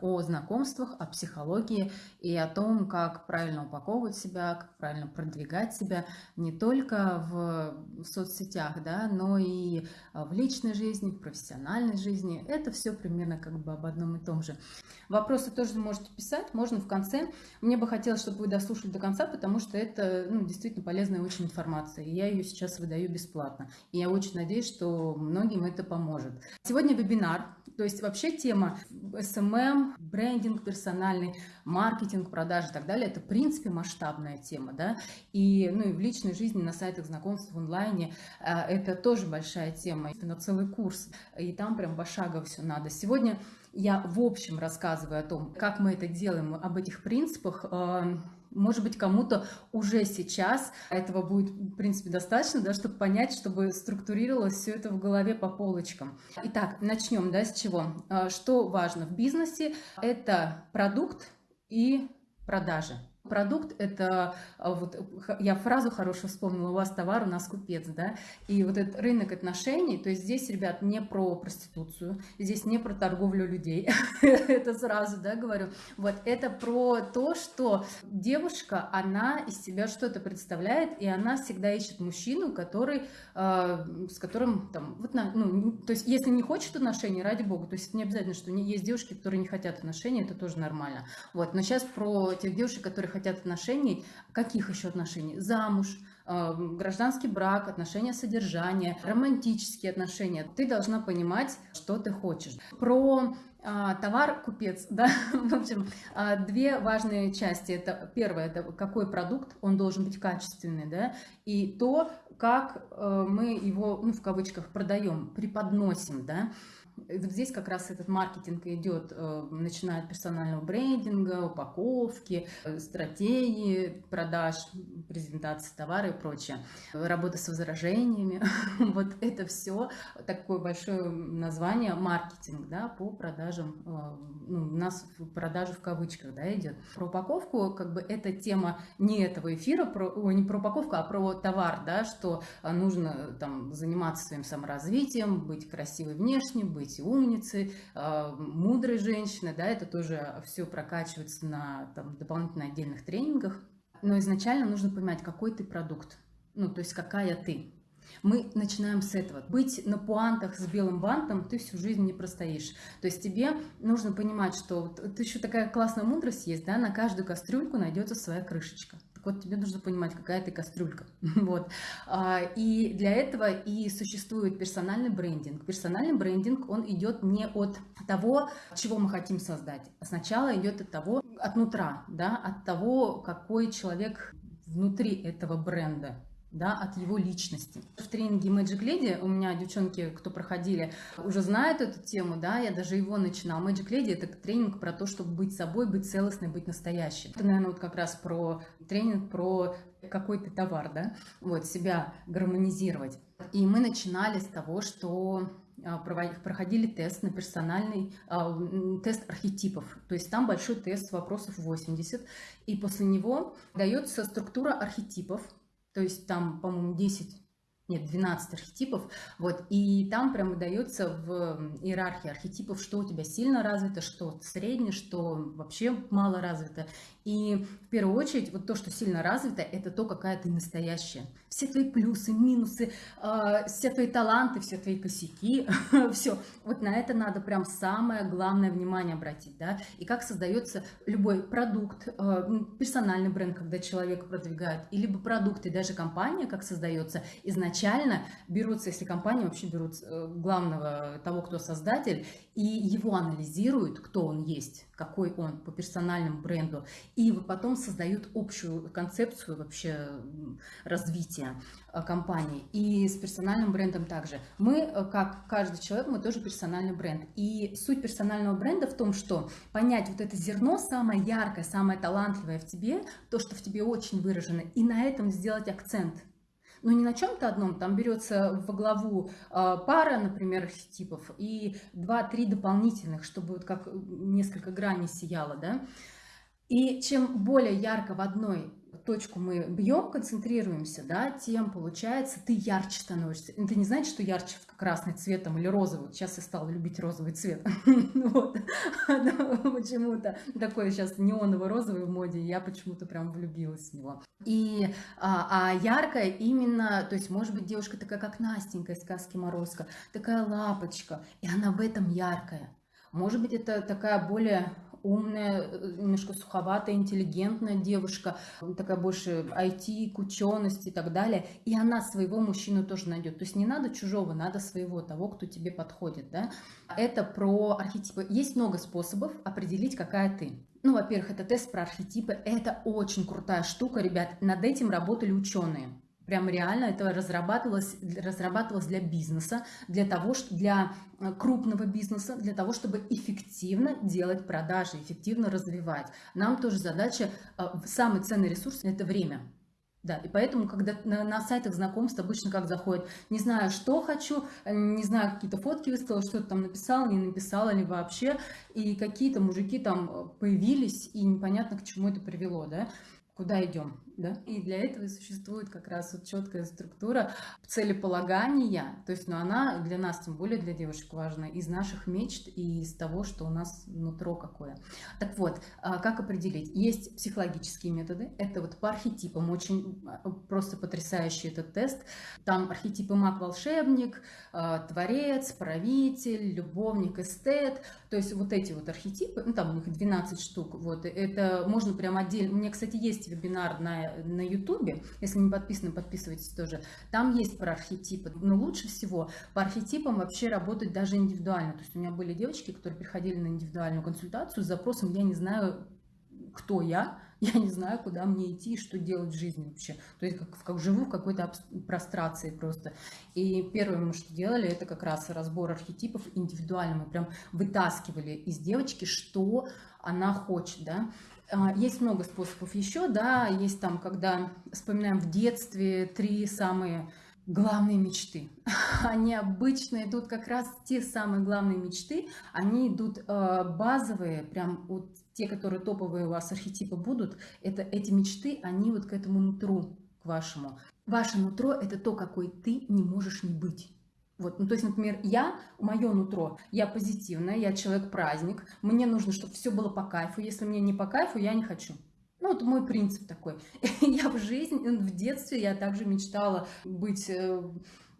о знакомствах, о психологии и о том, как правильно упаковывать себя, как правильно продвигать себя не только в, соцсетях, да, но и в личной жизни, в профессиональной жизни. Это все примерно как бы об одном и том же. Вопросы тоже можете писать, можно в конце. Мне бы хотелось, чтобы вы дослушали до конца, потому что это ну, действительно полезная очень информация. И я ее сейчас выдаю бесплатно. И я очень надеюсь, что многим это поможет. Сегодня вебинар, то есть вообще тема Брендинг персональный, маркетинг, продажи и так далее, это в принципе масштабная тема, да, и, ну, и в личной жизни, на сайтах знакомств в онлайне а, это тоже большая тема, это целый курс, и там прям пошагово все надо. Сегодня я в общем рассказываю о том, как мы это делаем, об этих принципах, а, может быть, кому-то уже сейчас этого будет, в принципе, достаточно, да, чтобы понять, чтобы структурировалось все это в голове по полочкам. Итак, начнем, да, с чего? А, что важно в бизнесе? Это продукт и продажи. Продукт – это, а, вот я фразу хорошую вспомнила, у вас товар, у нас купец, да, и вот этот рынок отношений, то есть здесь, ребят, не про проституцию, здесь не про торговлю людей, это сразу, да, говорю, вот, это про то, что девушка, она из себя что-то представляет, и она всегда ищет мужчину, который, э, с которым, там, вот, на, ну, то есть если не хочет отношений, ради бога, то есть не обязательно, что есть девушки, которые не хотят отношений, это тоже нормально, вот, но сейчас про тех девушек, которые хотят отношений. Каких еще отношений? Замуж, э, гражданский брак, отношения содержания, романтические отношения. Ты должна понимать, что ты хочешь. Про а, товар купец, да, в общем, а, две важные части. Это первое, это какой продукт, он должен быть качественный, да, и то, как э, мы его, ну, в кавычках, продаем, преподносим, да. Вот здесь как раз этот маркетинг идет, э, начиная от персонального брендинга, упаковки, э, стратегии продаж, презентации товара и прочее. Работа с возражениями. Вот это все такое большое название маркетинг да, по продажам. Э, ну, у нас продажи в кавычках да, идет. Про упаковку, как бы эта тема не этого эфира, про, не про упаковку, а про товар, да, что нужно там заниматься своим саморазвитием, быть красивой внешне, быть быть умницей, а, мудрой женщиной, да, это тоже все прокачивается на там, дополнительно отдельных тренингах. Но изначально нужно понимать, какой ты продукт, ну, то есть какая ты. Мы начинаем с этого. Быть на пуантах с белым бантом ты всю жизнь не простоишь. То есть тебе нужно понимать, что вот, еще такая классная мудрость есть, да, на каждую кастрюльку найдется своя крышечка вот тебе нужно понимать, какая ты кастрюлька. вот. А, и для этого и существует персональный брендинг. Персональный брендинг, он идет не от того, чего мы хотим создать. А сначала идет от того, от нутра, да, от того, какой человек внутри этого бренда да, от его личности. В тренинге Magic Lady у меня девчонки, кто проходили, уже знают эту тему, да, я даже его начинала. Magic Lady это тренинг про то, чтобы быть собой, быть целостной, быть настоящей. Это, наверное, вот как раз про тренинг про какой-то товар, да, вот, себя гармонизировать. И мы начинали с того, что а, проходили тест на персональный а, тест архетипов. То есть там большой тест вопросов 80, и после него дается структура архетипов, то есть там, по-моему, 10 нет, 12 архетипов, вот, и там прямо дается в иерархии архетипов, что у тебя сильно развито, что среднее, что вообще мало развито, и в первую очередь вот то, что сильно развито, это то, какая ты настоящая, все твои плюсы, минусы, э, все твои таланты, все твои косяки, все, вот на это надо прям самое главное внимание обратить, да, и как создается любой продукт, э, персональный бренд, когда человек продвигает, и либо продукты, даже компания, как создается изначально берутся, если компания вообще берут э, главного того, кто создатель, и его анализируют, кто он есть, какой он по персональному бренду, и потом создают общую концепцию вообще развития э, компании. И с персональным брендом также. Мы, э, как каждый человек, мы тоже персональный бренд. И суть персонального бренда в том, что понять вот это зерно самое яркое, самое талантливое в тебе, то, что в тебе очень выражено, и на этом сделать акцент – но не на чем-то одном, там берется во главу а, пара, например, архетипов и два-три дополнительных, чтобы вот как несколько граней сияло, да. И чем более ярко в одной точку мы бьем, концентрируемся, да, тем, получается, ты ярче становишься. Это не значит, что ярче красный цвет там, или розовый. Сейчас я стала любить розовый цвет. Вот. Почему-то такой сейчас неоново-розовый в моде, я почему-то прям влюбилась в него. И, а, а яркая именно, то есть, может быть, девушка такая, как Настенька из сказки Морозко, такая лапочка, и она в этом яркая. Может быть, это такая более умная, э, немножко суховатая, интеллигентная девушка, такая больше IT, ученость и так далее. И она своего мужчину тоже найдет. То есть не надо чужого, надо своего, того, кто тебе подходит. Да? Это про архетипы. Есть много способов определить, какая ты. Ну, во-первых, это тест про архетипы. Это очень крутая штука, ребят. Над этим работали ученые. Прям реально это разрабатывалось, разрабатывалось для бизнеса, для того, для э, крупного бизнеса, для того, чтобы эффективно делать продажи, эффективно развивать. Нам тоже задача, э, самый ценный ресурс – это время. Да, и поэтому, когда на, на сайтах знакомств обычно как заходит, не знаю, что хочу, э, не знаю, какие-то фотки выставила, что-то там написала, не написала ли вообще, и какие-то мужики там появились, и непонятно, к чему это привело, да, куда идем да? И для этого существует как раз вот четкая структура целеполагания, то есть, ну, она для нас, тем более для девушек важна, из наших мечт и из того, что у нас нутро какое. Так вот, а, как определить? Есть психологические методы, это вот по архетипам, очень а, просто потрясающий этот тест. Там архетипы маг-волшебник, а, творец, правитель, любовник, эстет, то есть вот эти вот архетипы, ну, там у них 12 штук, вот, это можно прям отдельно, у меня, кстати, есть вебинар на на ютубе, если не подписаны, подписывайтесь тоже, там есть про архетипы, но лучше всего по архетипам вообще работать даже индивидуально, то есть у меня были девочки, которые приходили на индивидуальную консультацию с запросом «я не знаю, кто я, я не знаю, куда мне идти и что делать в жизни вообще. То есть как, как живу в какой-то прострации просто. И первое, мы что делали, это как раз разбор архетипов индивидуально. Мы прям вытаскивали из девочки, что она хочет, да. А, есть много способов еще, да, есть там, когда вспоминаем в детстве три самые главные мечты. Они обычно идут как раз те самые главные мечты, они идут э, базовые, прям вот те, которые топовые у вас архетипы будут, это эти мечты, они вот к этому нутру, к вашему. Ваше нутро – это то, какой ты не можешь не быть. Вот, ну, то есть, например, я, мое нутро, я позитивная, я человек-праздник, мне нужно, чтобы все было по кайфу, если мне не по кайфу, я не хочу. Ну, вот мой принцип такой. Я в жизни, в детстве я также мечтала быть э,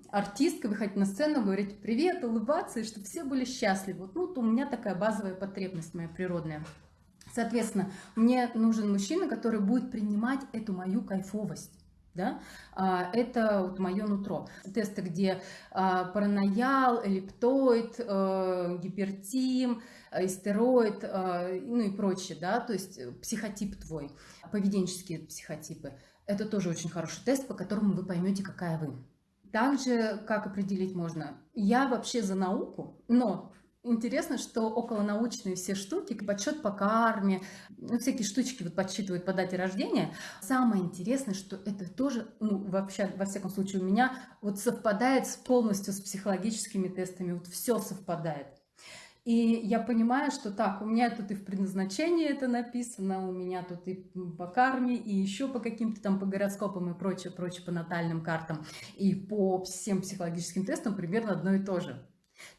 артисткой, выходить на сцену, говорить привет, улыбаться, и чтобы все были счастливы. Вот, ну, вот у меня такая базовая потребность моя природная. Соответственно, мне нужен мужчина, который будет принимать эту мою кайфовость да, а, это вот мое нутро. Тесты, где а, параноял, эллиптоид, э, гипертим, истероид, э, ну и прочее, да, то есть психотип твой, поведенческие психотипы. Это тоже очень хороший тест, по которому вы поймете, какая вы. Также, как определить можно? Я вообще за науку, но Интересно, что околонаучные все штуки, подсчет по карме, ну, всякие штучки вот подсчитывают по дате рождения. Самое интересное, что это тоже, ну, вообще, во всяком случае, у меня вот совпадает с, полностью с психологическими тестами. Вот все совпадает. И я понимаю, что так, у меня тут и в предназначении это написано, у меня тут и по карме, и еще по каким-то там по гороскопам и прочее, прочее, по натальным картам, и по всем психологическим тестам примерно одно и то же.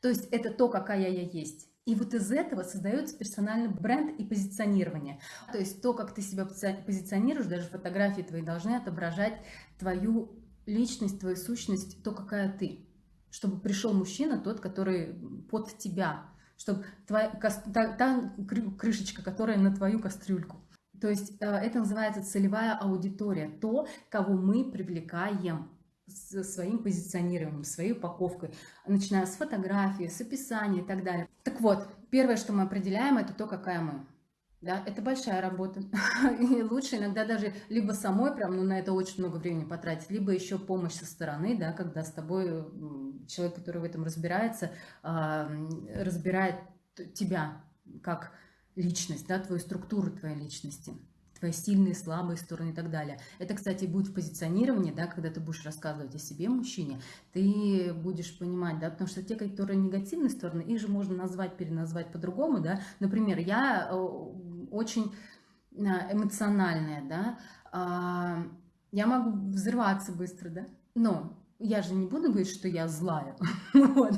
То есть это то, какая я есть. И вот из этого создается персональный бренд и позиционирование. То есть то, как ты себя позиционируешь, даже фотографии твои должны отображать твою личность, твою сущность, то, какая ты. Чтобы пришел мужчина, тот, который под тебя. Чтобы твоя, та, та крышечка, которая на твою кастрюльку. То есть э, это называется целевая аудитория, то, кого мы привлекаем с своим позиционированием, своей упаковкой, начиная с фотографии, с описания и так далее. Так вот, первое, что мы определяем, это то, какая мы. Да, это большая работа. И лучше иногда даже либо самой прям, ну, на это очень много времени потратить, либо еще помощь со стороны, да, когда с тобой человек, который в этом разбирается, а, разбирает тебя как личность, да, твою структуру твоей личности твои сильные, слабые стороны и так далее. Это, кстати, будет в позиционировании, да, когда ты будешь рассказывать о себе, мужчине, ты будешь понимать, да, потому что те, которые негативные стороны, их же можно назвать, переназвать по-другому, да. Например, я э, очень э, эмоциональная, да, А, я могу взрываться быстро, да? Но я же не буду говорить, что я злая. вот.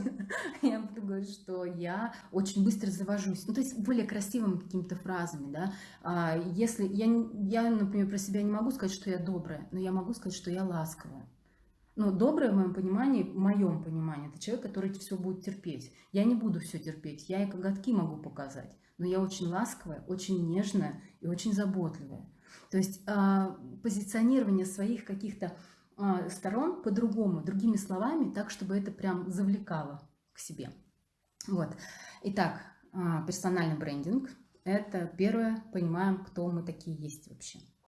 Я буду говорить, что я очень быстро завожусь. Ну, то есть более красивыми какими-то фразами, да. А, если я, я, например, про себя не могу сказать, что я добрая, но я могу сказать, что я ласковая. Но доброе в моем понимании, в моем понимании, это человек, который все будет терпеть. Я не буду все терпеть, я и коготки могу показать, но я очень ласковая, очень нежная и очень заботливая. То есть э, позиционирование своих каких-то сторон по-другому, другими словами, так, чтобы это прям завлекало к себе. Вот. Итак, э, персональный брендинг – это первое, понимаем, кто мы такие есть вообще.